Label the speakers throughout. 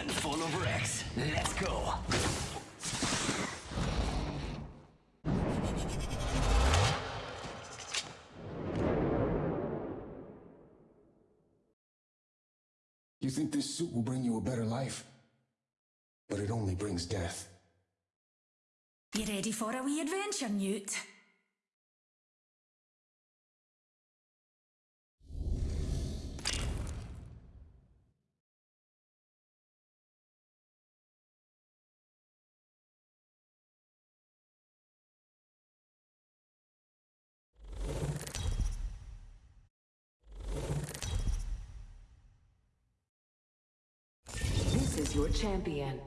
Speaker 1: Control of X. Let's go.
Speaker 2: You think this suit will bring you a better life? But it only brings death.
Speaker 3: You ready for a wee adventure, Newt?
Speaker 4: Your champion.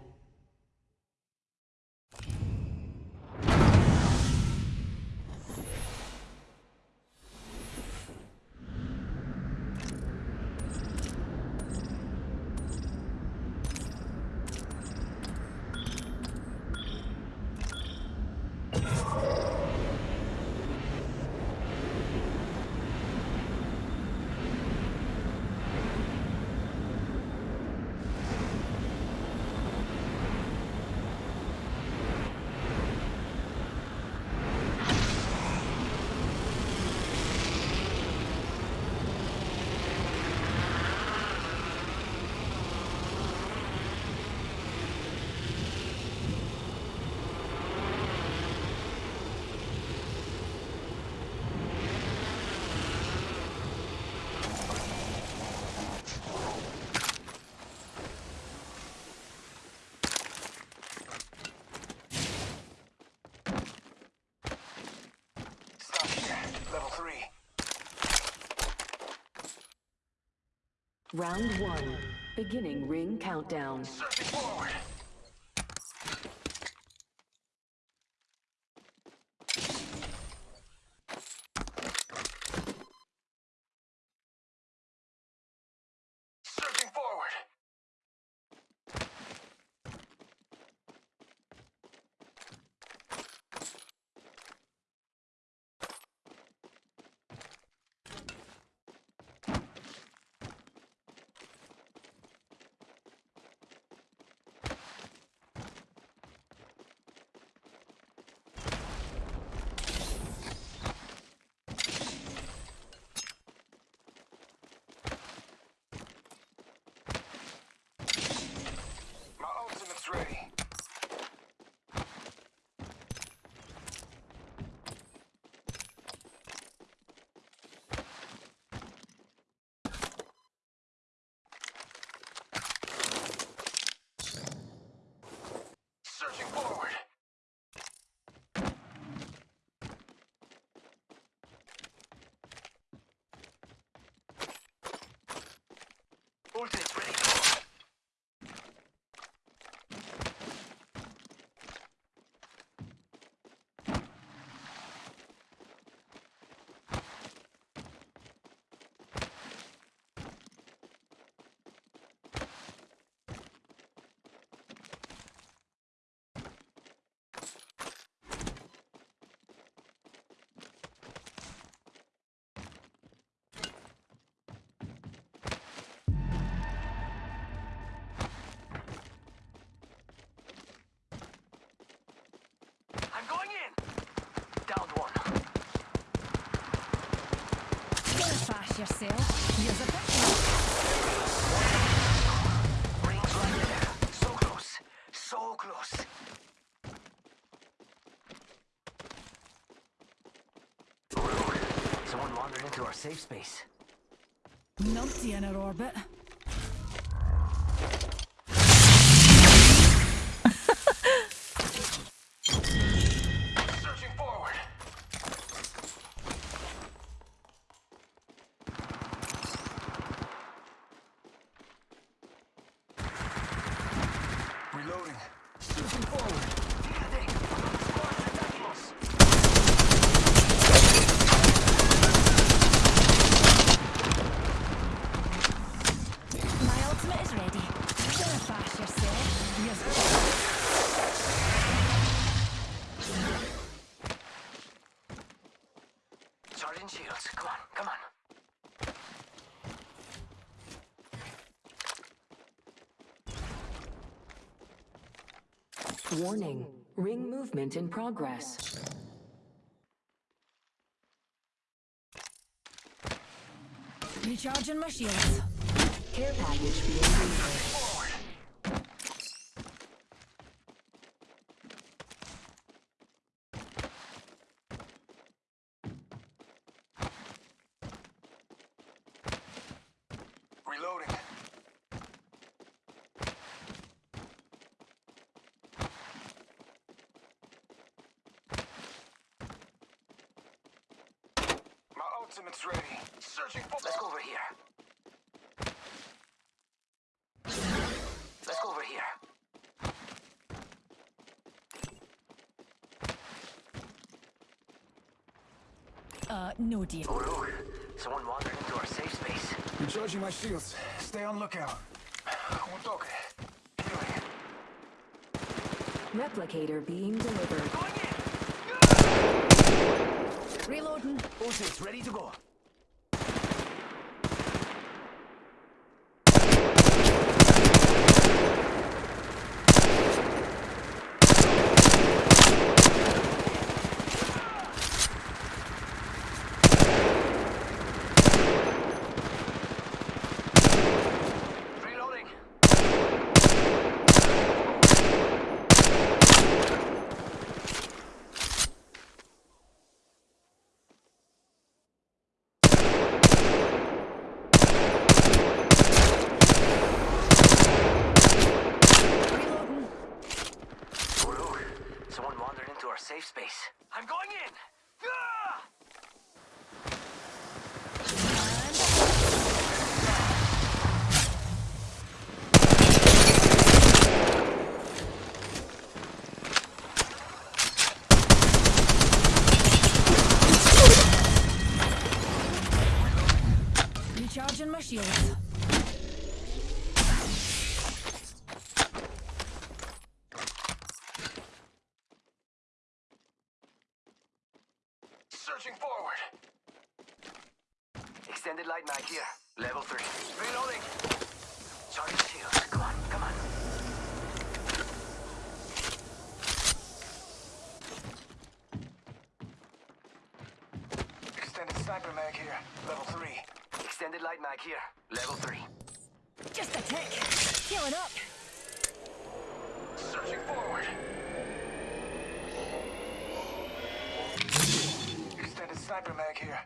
Speaker 4: Round one. Beginning ring countdown.
Speaker 1: Forward. Surfing forward. My ultimate's ready. Searching forward. Ultimate's ready. I'm going in. Down one.
Speaker 3: Go fast yourself. Here's a picture.
Speaker 1: Rings right there. So close. So close. Rude. Someone wandered into our safe space.
Speaker 3: Numpty in orbit.
Speaker 1: Charging shields. Come on, come on.
Speaker 4: Warning. Ring movement in progress.
Speaker 3: Recharging my shields.
Speaker 4: Care package being delivered.
Speaker 1: Forward. Reloading. My ultimate's ready. Searching for. Let's go over here. Let's go over here.
Speaker 3: Uh, no deal.
Speaker 1: Uru, someone wandered into our safe space.
Speaker 2: Recharging my shields.
Speaker 1: Stay on lookout. Un toque. Healing.
Speaker 4: Replicator being delivered.
Speaker 3: Reloading.
Speaker 1: Ultimate's ready to go. Reloading.
Speaker 3: Reloading.
Speaker 1: Uru, someone wandered into our safe space. I'm going in! Ah!
Speaker 3: Recharging my shields.
Speaker 1: Searching forward. Extended light mag here. Level 3. Reloading. Charging shields. Come on, come on. Extended sniper mag here. Level 3. Extended light mag here. Level 3.
Speaker 3: Just a tick. Healing up.
Speaker 1: Searching forward. Extended sniper mag here.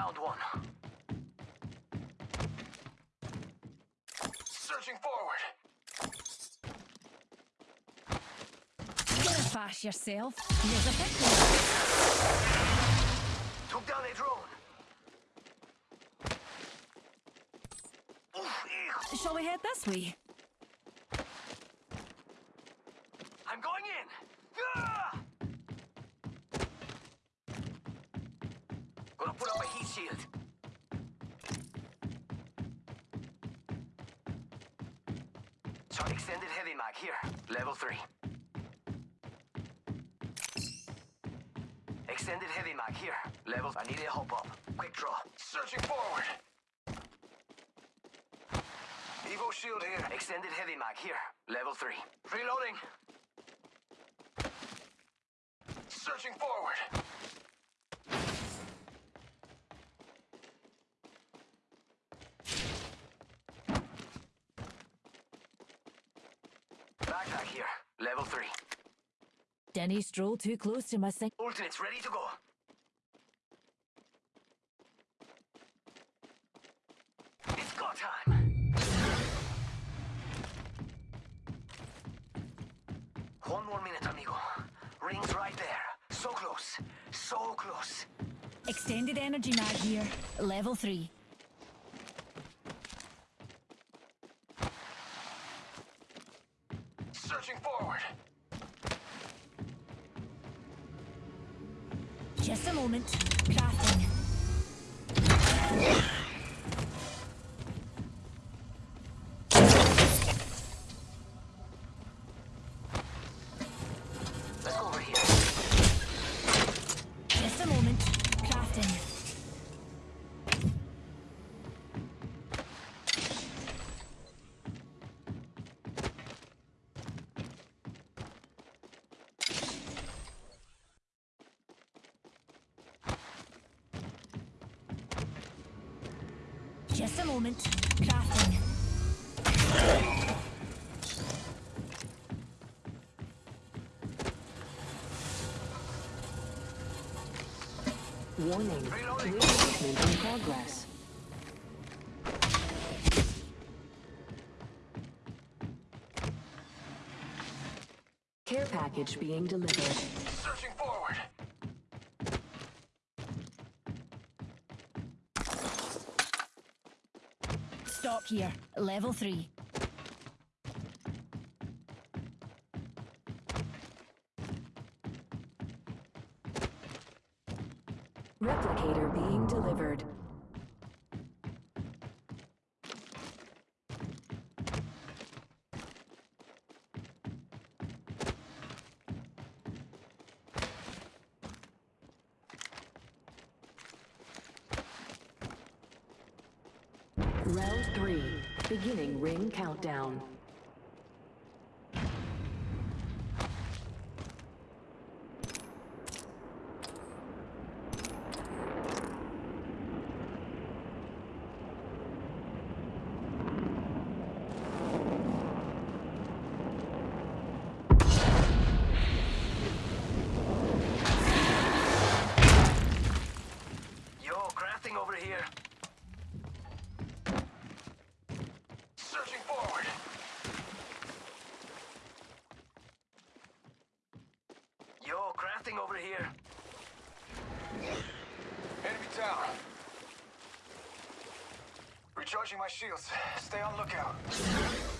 Speaker 1: Downed one. Searching forward.
Speaker 3: Gonna fash yourself. Here's a picture.
Speaker 1: Took down a drone.
Speaker 3: Shall we head this way?
Speaker 1: Shield. Extended heavy mag here. Level 3. Extended heavy mag here. Level. I need a hop up. Quick draw. Searching forward. Evo shield here. Extended heavy mag here. Level 3. Reloading. Searching forward. Backpack here. Level 3.
Speaker 3: Denny stroll too close to my sink.
Speaker 1: Alternates ready to go. It's go time. One more minute, amigo. Ring's right there. So close. So close.
Speaker 3: Extended energy mag here. Level 3. Just a moment. Crafting. Just a moment. Crafting.
Speaker 4: Warning.
Speaker 1: Reloading.
Speaker 4: Ring in progress. Care package being delivered.
Speaker 1: Searching forward.
Speaker 3: Stop here. Level 3.
Speaker 4: Replicator being delivered. Round three. Beginning ring countdown.
Speaker 1: Yo, crafting over here. Searching forward. Yo, crafting over here. Enemy down. Recharging my shields. Stay on lookout.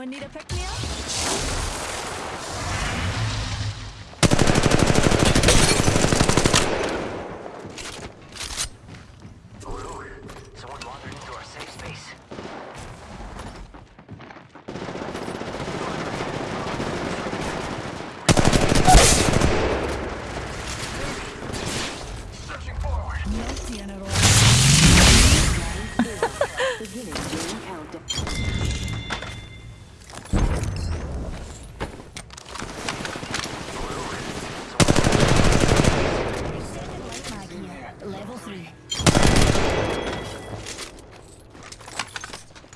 Speaker 3: Anyone need a pick me up?
Speaker 1: Oh look, someone wandered into our safe space. Searching forward.
Speaker 3: Naughty in.
Speaker 4: Beginning ring countdown.
Speaker 3: Extended light mag here. Level 3.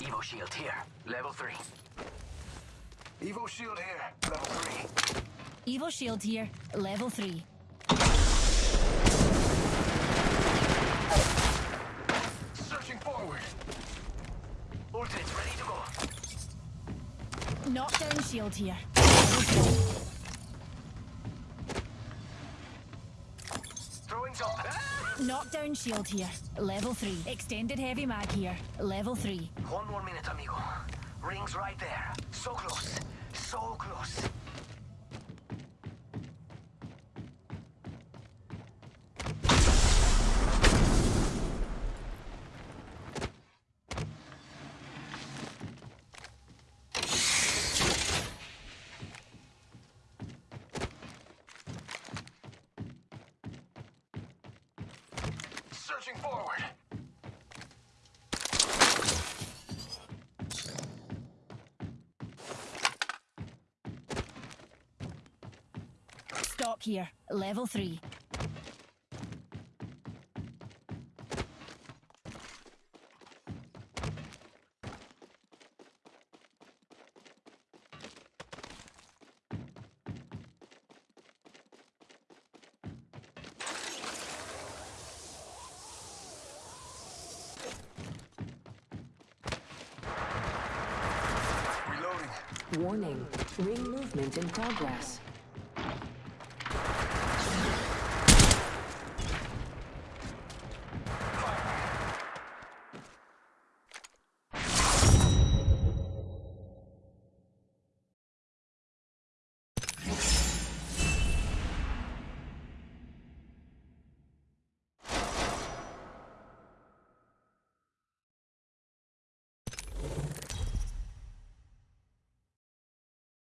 Speaker 1: Evo shield here. Level three. Evo shield here. Level three.
Speaker 3: Evo shield here. Level 3.
Speaker 1: Searching forward. Ultimate's ready to go.
Speaker 3: Knockdown shield here. Level 3.
Speaker 1: Throwing jump.
Speaker 3: Knockdown shield here. Level 3. Extended heavy mag here. Level 3.
Speaker 1: One more minute, amigo. Ring's right there. So close. So close. Searching forward.
Speaker 3: Stock here. Level 3.
Speaker 1: Reloading.
Speaker 4: Warning. Ring movement in progress.